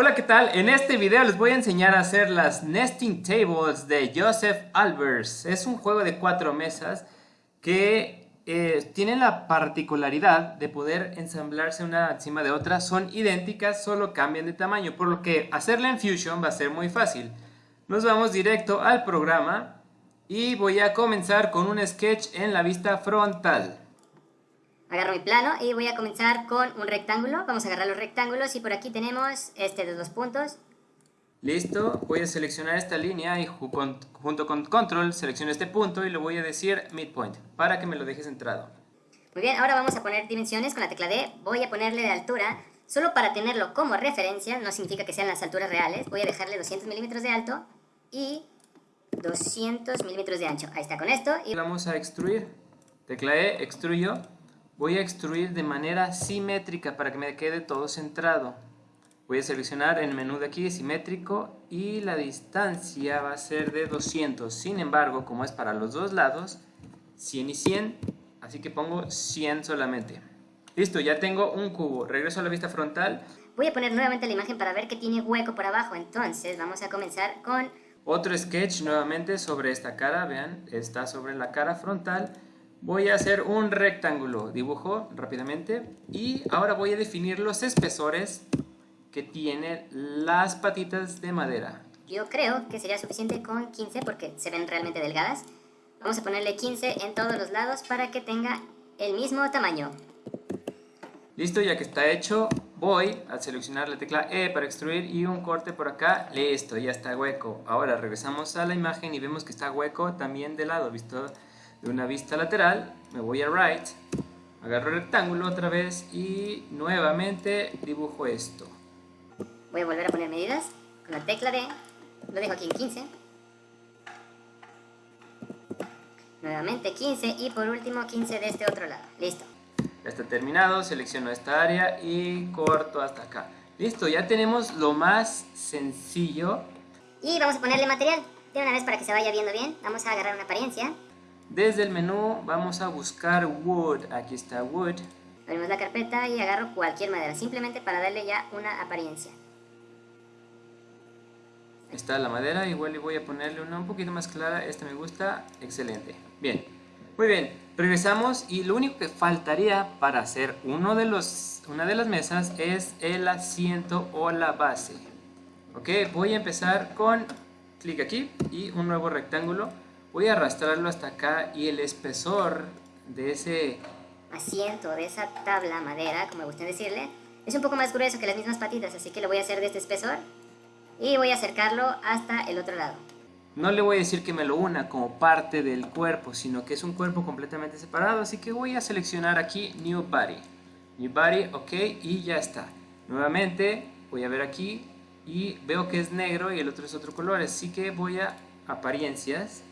Hola, ¿qué tal? En este video les voy a enseñar a hacer las Nesting Tables de Joseph Albers. Es un juego de cuatro mesas que eh, tiene la particularidad de poder ensamblarse una encima de otra. Son idénticas, solo cambian de tamaño, por lo que hacerla en Fusion va a ser muy fácil. Nos vamos directo al programa y voy a comenzar con un sketch en la vista frontal. Agarro mi plano y voy a comenzar con un rectángulo. Vamos a agarrar los rectángulos y por aquí tenemos este de dos puntos. Listo, voy a seleccionar esta línea y junto con control selecciono este punto y le voy a decir midpoint para que me lo deje centrado. Muy bien, ahora vamos a poner dimensiones con la tecla D. Voy a ponerle de altura, solo para tenerlo como referencia, no significa que sean las alturas reales. Voy a dejarle 200 milímetros de alto y 200 milímetros de ancho. Ahí está con esto. Y vamos a extruir. Tecla E, extruyo voy a extruir de manera simétrica para que me quede todo centrado. Voy a seleccionar el menú de aquí simétrico y la distancia va a ser de 200. Sin embargo, como es para los dos lados, 100 y 100, así que pongo 100 solamente. Listo, ya tengo un cubo. Regreso a la vista frontal. Voy a poner nuevamente la imagen para ver que tiene hueco por abajo. Entonces vamos a comenzar con... Otro sketch nuevamente sobre esta cara, vean, está sobre la cara frontal voy a hacer un rectángulo, dibujo rápidamente y ahora voy a definir los espesores que tienen las patitas de madera. Yo creo que sería suficiente con 15 porque se ven realmente delgadas. Vamos a ponerle 15 en todos los lados para que tenga el mismo tamaño. Listo, ya que está hecho, voy a seleccionar la tecla E para extruir y un corte por acá. Listo, ya está hueco. Ahora regresamos a la imagen y vemos que está hueco también de lado, ¿visto? De una vista lateral, me voy a right, agarro el rectángulo otra vez y nuevamente dibujo esto. Voy a volver a poner medidas con la tecla D, lo dejo aquí en 15. Nuevamente 15 y por último 15 de este otro lado. Listo. Ya está terminado, selecciono esta área y corto hasta acá. Listo, ya tenemos lo más sencillo. Y vamos a ponerle material de una vez para que se vaya viendo bien. Vamos a agarrar una apariencia. Desde el menú vamos a buscar Wood, aquí está Wood. Abrimos la carpeta y agarro cualquier madera, simplemente para darle ya una apariencia. Está la madera, igual le voy a ponerle una un poquito más clara, esta me gusta, excelente. Bien, muy bien, regresamos y lo único que faltaría para hacer uno de los, una de las mesas es el asiento o la base. Ok, voy a empezar con clic aquí y un nuevo rectángulo voy a arrastrarlo hasta acá y el espesor de ese asiento, de esa tabla madera, como me gusta decirle, es un poco más grueso que las mismas patitas, así que lo voy a hacer de este espesor y voy a acercarlo hasta el otro lado. No le voy a decir que me lo una como parte del cuerpo, sino que es un cuerpo completamente separado, así que voy a seleccionar aquí New Body. New Body, ok, y ya está. Nuevamente voy a ver aquí y veo que es negro y el otro es otro color, así que voy a apariencias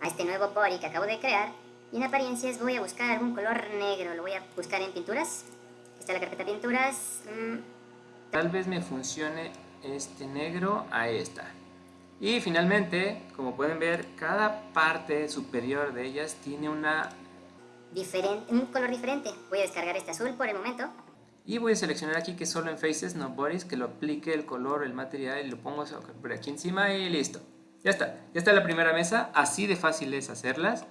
a este nuevo body que acabo de crear y en apariencias voy a buscar algún color negro, lo voy a buscar en pinturas, está la carpeta pinturas. Mm. Tal vez me funcione este negro a esta. Y finalmente, como pueden ver, cada parte superior de ellas tiene una... Diferente, un color diferente. Voy a descargar este azul por el momento. Y voy a seleccionar aquí que solo en Faces, no Bodies, que lo aplique el color, el material y lo pongo por aquí encima y listo. Ya está, ya está la primera mesa, así de fácil es hacerlas.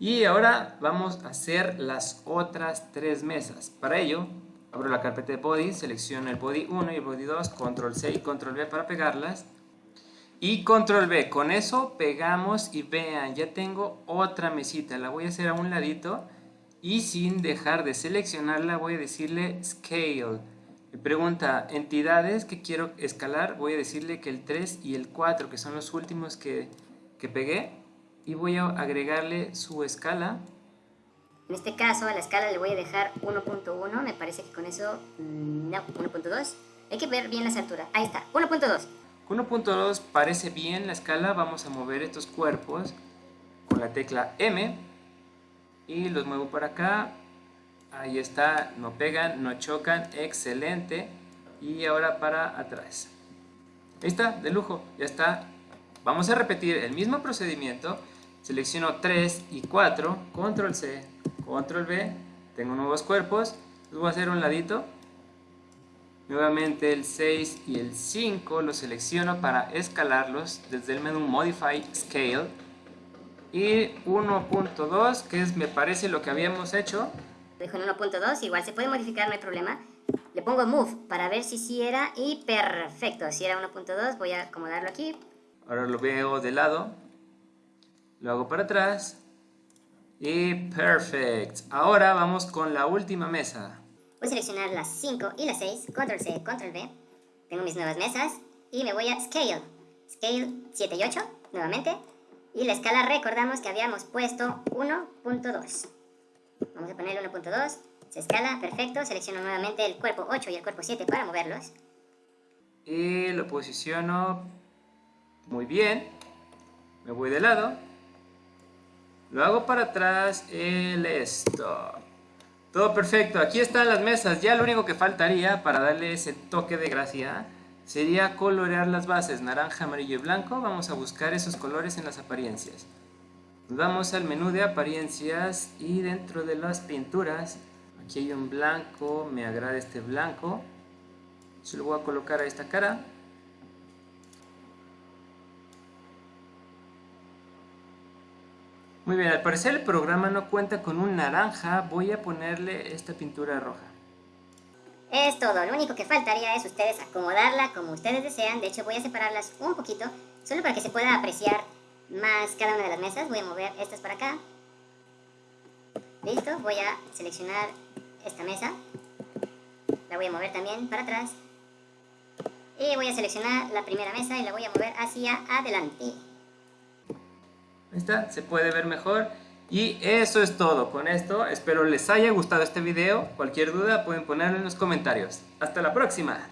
Y ahora vamos a hacer las otras tres mesas. Para ello, abro la carpeta de body, selecciono el body 1 y el body 2, control C y control V para pegarlas. Y control V, con eso pegamos y vean, ya tengo otra mesita, la voy a hacer a un ladito y sin dejar de seleccionarla voy a decirle Scale pregunta, entidades que quiero escalar, voy a decirle que el 3 y el 4, que son los últimos que, que pegué, y voy a agregarle su escala. En este caso a la escala le voy a dejar 1.1, me parece que con eso, mm, no, 1.2. Hay que ver bien las alturas, ahí está, 1.2. 1.2 parece bien la escala, vamos a mover estos cuerpos con la tecla M y los muevo para acá Ahí está, no pegan, no chocan, excelente. Y ahora para atrás. Ahí está, de lujo, ya está. Vamos a repetir el mismo procedimiento. Selecciono 3 y 4, control C, control V. Tengo nuevos cuerpos, los voy a hacer un ladito. Nuevamente el 6 y el 5 los selecciono para escalarlos desde el menú Modify Scale. Y 1.2, que es me parece lo que habíamos hecho. Dejo en 1.2, igual se puede modificar, no hay problema. Le pongo Move para ver si sí era y perfecto. Si era 1.2 voy a acomodarlo aquí. Ahora lo veo de lado. Lo hago para atrás. Y perfect. Ahora vamos con la última mesa. Voy a seleccionar las 5 y las 6, control C, control V. Tengo mis nuevas mesas y me voy a Scale. Scale 7 y 8, nuevamente. Y la escala recordamos que habíamos puesto 1.2. Vamos a ponerle 1.2. Se escala, perfecto. Selecciono nuevamente el cuerpo 8 y el cuerpo 7 para moverlos. Y lo posiciono muy bien. Me voy de lado. Lo hago para atrás, el stop. Todo perfecto, aquí están las mesas. Ya lo único que faltaría para darle ese toque de gracia sería colorear las bases naranja, amarillo y blanco. Vamos a buscar esos colores en las apariencias. Vamos al menú de apariencias y dentro de las pinturas, aquí hay un blanco, me agrada este blanco. Se lo voy a colocar a esta cara. Muy bien, al parecer el programa no cuenta con un naranja, voy a ponerle esta pintura roja. Es todo, lo único que faltaría es ustedes acomodarla como ustedes desean, de hecho voy a separarlas un poquito, solo para que se pueda apreciar más cada una de las mesas, voy a mover estas para acá. Listo, voy a seleccionar esta mesa, la voy a mover también para atrás. Y voy a seleccionar la primera mesa y la voy a mover hacia adelante. Ahí está, se puede ver mejor. Y eso es todo con esto. Espero les haya gustado este video. Cualquier duda pueden ponerlo en los comentarios. ¡Hasta la próxima!